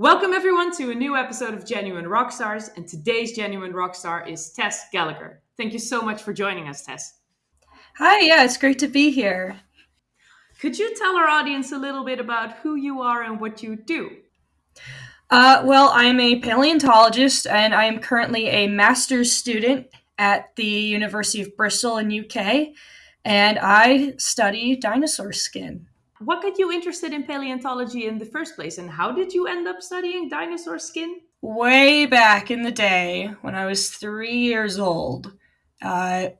Welcome, everyone, to a new episode of Genuine Rockstars. And today's Genuine Rockstar is Tess Gallagher. Thank you so much for joining us, Tess. Hi, yeah, it's great to be here. Could you tell our audience a little bit about who you are and what you do? Uh, well, I'm a paleontologist and I am currently a master's student at the University of Bristol in UK, and I study dinosaur skin. What got you interested in paleontology in the first place, and how did you end up studying dinosaur skin? Way back in the day, when I was three years old, uh,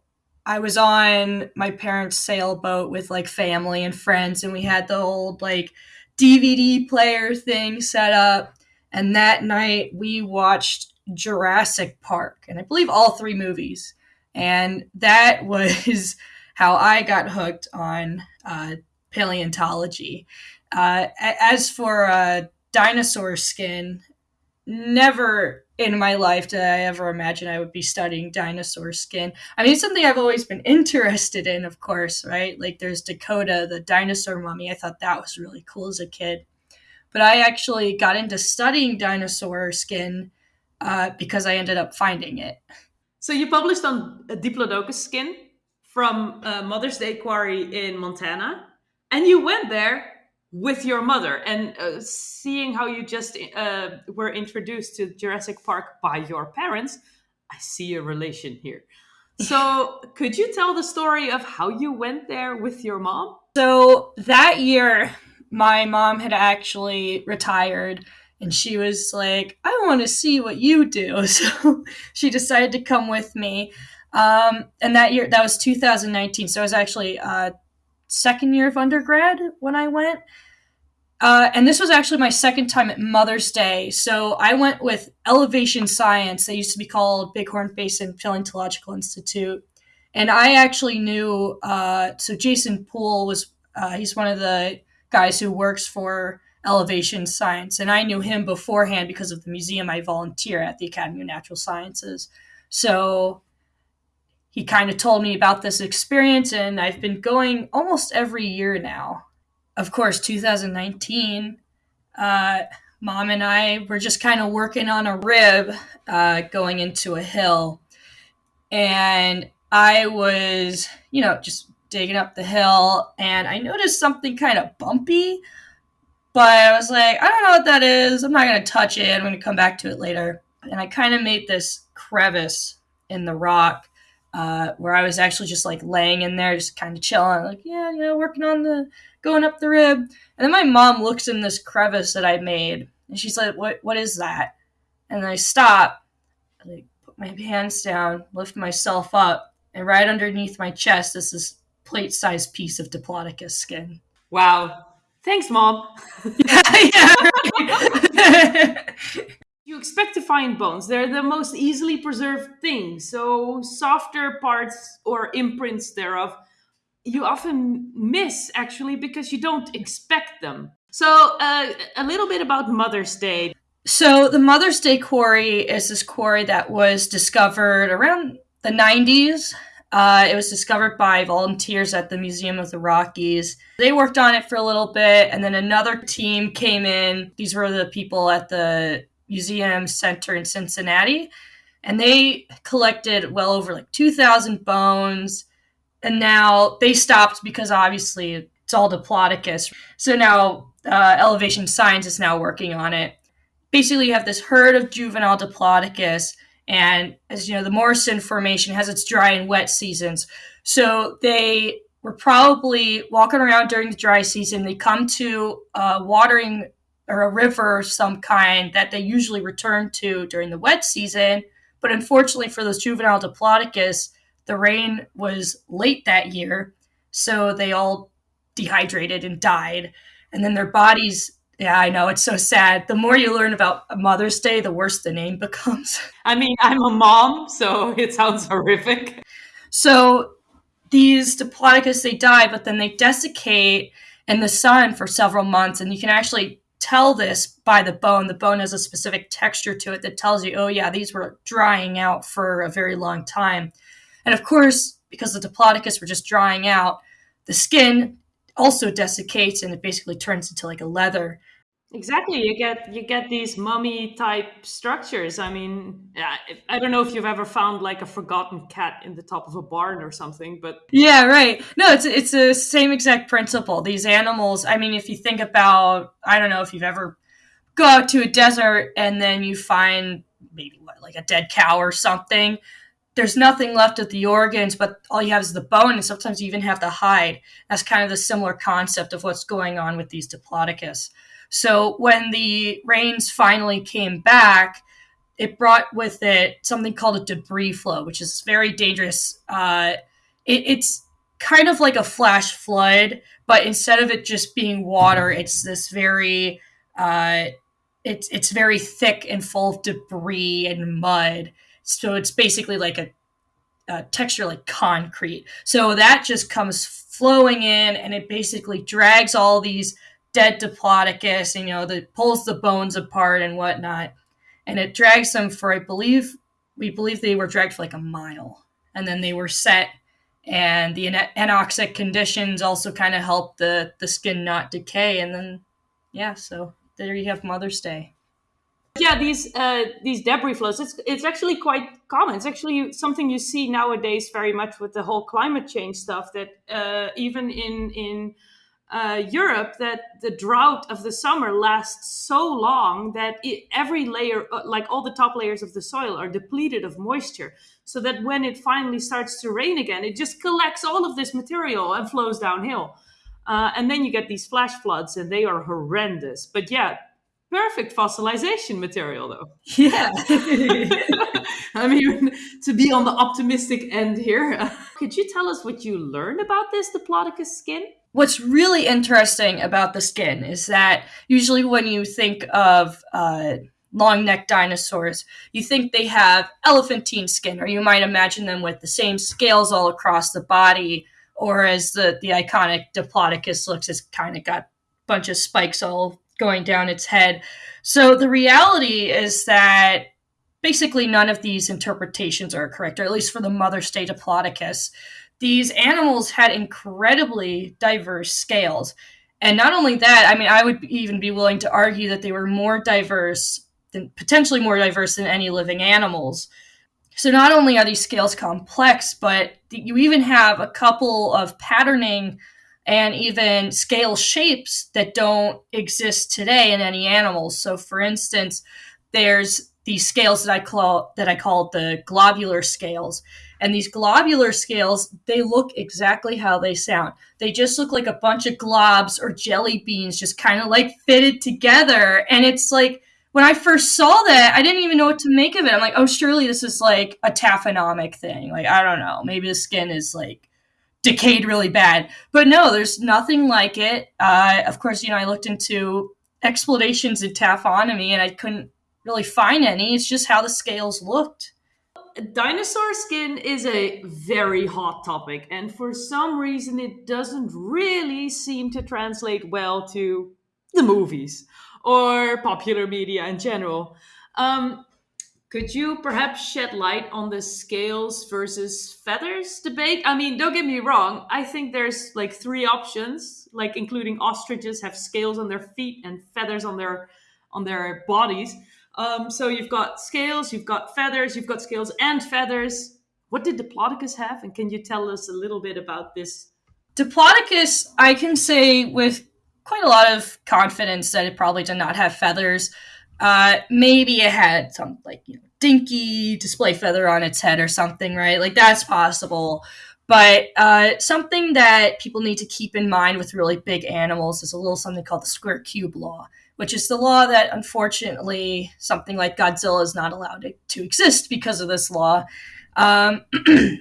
I was on my parents' sailboat with like family and friends, and we had the old like DVD player thing set up. And that night we watched Jurassic Park, and I believe all three movies. And that was how I got hooked on uh, paleontology. Uh, as for uh, dinosaur skin, never in my life did I ever imagine I would be studying dinosaur skin. I mean, it's something I've always been interested in, of course, right? Like there's Dakota, the dinosaur mummy. I thought that was really cool as a kid. But I actually got into studying dinosaur skin uh, because I ended up finding it. So you published on Diplodocus skin from uh, Mother's Day Quarry in Montana and you went there with your mother and uh, seeing how you just uh, were introduced to Jurassic Park by your parents, I see a relation here. So, could you tell the story of how you went there with your mom? So, that year, my mom had actually retired and she was like, I want to see what you do. So, she decided to come with me. Um, and that year, that was 2019. So, I was actually uh, second year of undergrad when I went. Uh, and this was actually my second time at Mother's Day. So I went with Elevation Science. They used to be called Bighorn Basin Paleontological Institute. And I actually knew, uh, so Jason Poole was, uh, he's one of the guys who works for Elevation Science. And I knew him beforehand because of the museum I volunteer at, the Academy of Natural Sciences. So he kind of told me about this experience, and I've been going almost every year now. Of course, 2019, uh, mom and I were just kind of working on a rib uh, going into a hill. And I was, you know, just digging up the hill, and I noticed something kind of bumpy. But I was like, I don't know what that is. I'm not going to touch it. I'm going to come back to it later. And I kind of made this crevice in the rock uh, where I was actually just like laying in there, just kind of chilling, like, yeah, you know, working on the going up the rib. And then my mom looks in this crevice that I made, and she's like, "What? What is that?" And I stop, I, like put my hands down, lift myself up, and right underneath my chest is this plate-sized piece of Diplodocus skin. Wow! Thanks, mom. yeah, yeah. you expect to find bones. They're the most easily preserved things. So softer parts or imprints thereof, you often miss actually because you don't expect them. So uh, a little bit about Mother's Day. So the Mother's Day quarry is this quarry that was discovered around the 90s. Uh, it was discovered by volunteers at the Museum of the Rockies. They worked on it for a little bit, and then another team came in. These were the people at the Museum Center in Cincinnati, and they collected well over like 2,000 bones. And now they stopped because obviously it's all Diplodocus. So now uh, Elevation Science is now working on it. Basically, you have this herd of juvenile Diplodocus, and as you know, the Morrison Formation has its dry and wet seasons. So they were probably walking around during the dry season. They come to a watering or a river of some kind that they usually return to during the wet season. But unfortunately for those juvenile Diplodocus, the rain was late that year, so they all dehydrated and died. And then their bodies, yeah, I know, it's so sad. The more you learn about Mother's Day, the worse the name becomes. I mean, I'm a mom, so it sounds horrific. So these Diplodocus, they die, but then they desiccate in the sun for several months, and you can actually tell this by the bone. The bone has a specific texture to it that tells you, oh, yeah, these were drying out for a very long time. And of course, because the Diplodocus were just drying out, the skin also desiccates and it basically turns into like a leather. Exactly, you get you get these mummy type structures. I mean, I, I don't know if you've ever found like a forgotten cat in the top of a barn or something, but Yeah, right. No, it's it's the same exact principle. These animals, I mean, if you think about, I don't know if you've ever go out to a desert and then you find maybe what, like a dead cow or something. There's nothing left of the organs, but all you have is the bone, and sometimes you even have the hide. That's kind of the similar concept of what's going on with these Diplodocus. So when the rains finally came back, it brought with it something called a debris flow, which is very dangerous. Uh, it, it's kind of like a flash flood, but instead of it just being water, it's this very uh, it's it's very thick and full of debris and mud. So it's basically like a, a texture like concrete. So that just comes flowing in, and it basically drags all these dead diplodocus, you know, that pulls the bones apart and whatnot, and it drags them for I believe we believe they were dragged for like a mile, and then they were set. And the anoxic conditions also kind of help the the skin not decay, and then yeah, so there you have Mother's Day. Yeah these uh, these debris flows it's it's actually quite common. It's actually something you see nowadays very much with the whole climate change stuff that uh, even in in uh, Europe that the drought of the summer lasts so long that it, every layer, uh, like all the top layers of the soil, are depleted of moisture. So that when it finally starts to rain again, it just collects all of this material and flows downhill. Uh, and then you get these flash floods, and they are horrendous. But yeah, perfect fossilization material though yeah i mean to be on the optimistic end here could you tell us what you learned about this diplodocus skin what's really interesting about the skin is that usually when you think of uh, long necked dinosaurs, you think they have elephantine skin, or you might imagine them with the same scales all across the body, or as the, the iconic Diplodocus looks, it's kind of got a bunch of spikes all going down its head. So the reality is that basically none of these interpretations are correct, or at least for the Mother's Day Diplodocus. These animals had incredibly diverse scales. And not only that, I mean, I would even be willing to argue that they were more diverse than potentially more diverse than any living animals. So not only are these scales complex, but you even have a couple of patterning and even scale shapes that don't exist today in any animals. So, for instance, there's these scales that I call that I call the globular scales. And these globular scales, they look exactly how they sound. They just look like a bunch of globs or jelly beans just kind of like fitted together. And it's like when I first saw that, I didn't even know what to make of it. I'm like, oh, surely this is like a taphonomic thing. Like, I don't know. Maybe the skin is like decayed really bad. But no, there's nothing like it. Uh, of course, you know, I looked into explanations in taphonomy and I couldn't really find any. It's just how the scales looked. Dinosaur skin is a very hot topic, and for some reason, it doesn't really seem to translate well to the movies or popular media in general. Um, could you perhaps shed light on the scales versus feathers debate? I mean, don't get me wrong. I think there's like three options, like including ostriches have scales on their feet and feathers on their on their bodies. Um, so you've got scales, you've got feathers, you've got scales and feathers. What did Diplodocus have? And can you tell us a little bit about this? Diplodocus, I can say with quite a lot of confidence that it probably did not have feathers. Uh, maybe it had some like you know dinky display feather on its head or something, right? Like that's possible. But uh, something that people need to keep in mind with really big animals is a little something called the square cube law, which is the law that unfortunately something like Godzilla is not allowed to, exist because of this law. Um,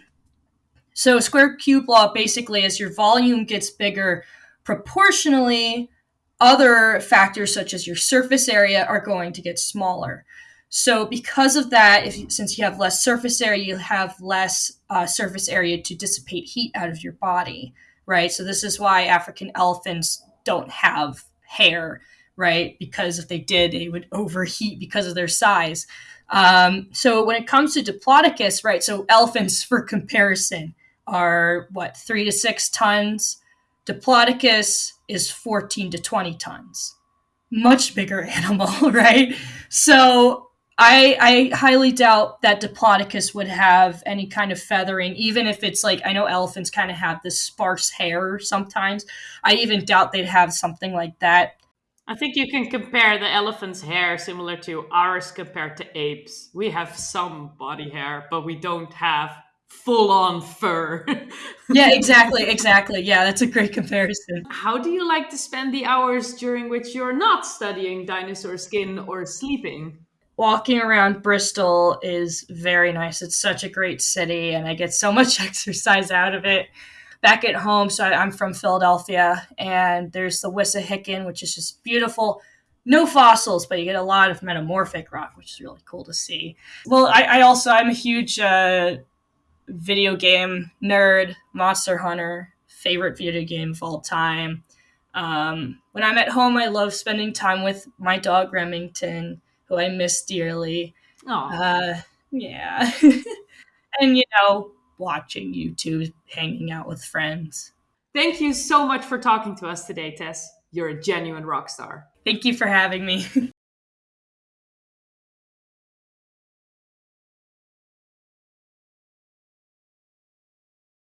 so, square cube law basically, as your volume gets bigger proportionally, other factors such as your surface area are going to get smaller. So, because of that, if since you have less surface area, you have less uh, surface area to dissipate heat out of your body, right? So, this is why African elephants don't have hair, right? Because if they did, they would overheat because of their size. Um, so, when it comes to Diplodocus, right? So, elephants, for comparison, are what three to six tons. Diplodocus is 14 to 20 tons. much bigger animal, right? So I, I highly doubt that Diplodocus would have any kind of feathering, even if it's like I know elephants kind of have this sparse hair sometimes. I even doubt they'd have something like that. I think you can compare the elephant's hair similar to ours compared to apes. We have some body hair, but we don't have full on fur. yeah, exactly, exactly. Yeah, that's a great comparison. How do you like to spend the hours during which you're not studying dinosaur skin or sleeping? Walking around Bristol is very nice. It's such a great city, and I get so much exercise out of it. Back at home, so I'm from Philadelphia, and there's the Wissahickon, which is just beautiful no fossils, but you get a lot of metamorphic rock, which is really cool to see. Well, I, I also I'm a huge uh, video game nerd, Monster Hunter, favorite video game of all time. Um, when I'm at home, I love spending time with my dog Remington, who I miss dearly. Oh, Uh, yeah, and you know, watching YouTube, hanging out with friends. Thank you so much for talking to us today, Tess. You're a genuine rock star. Thank you for having me.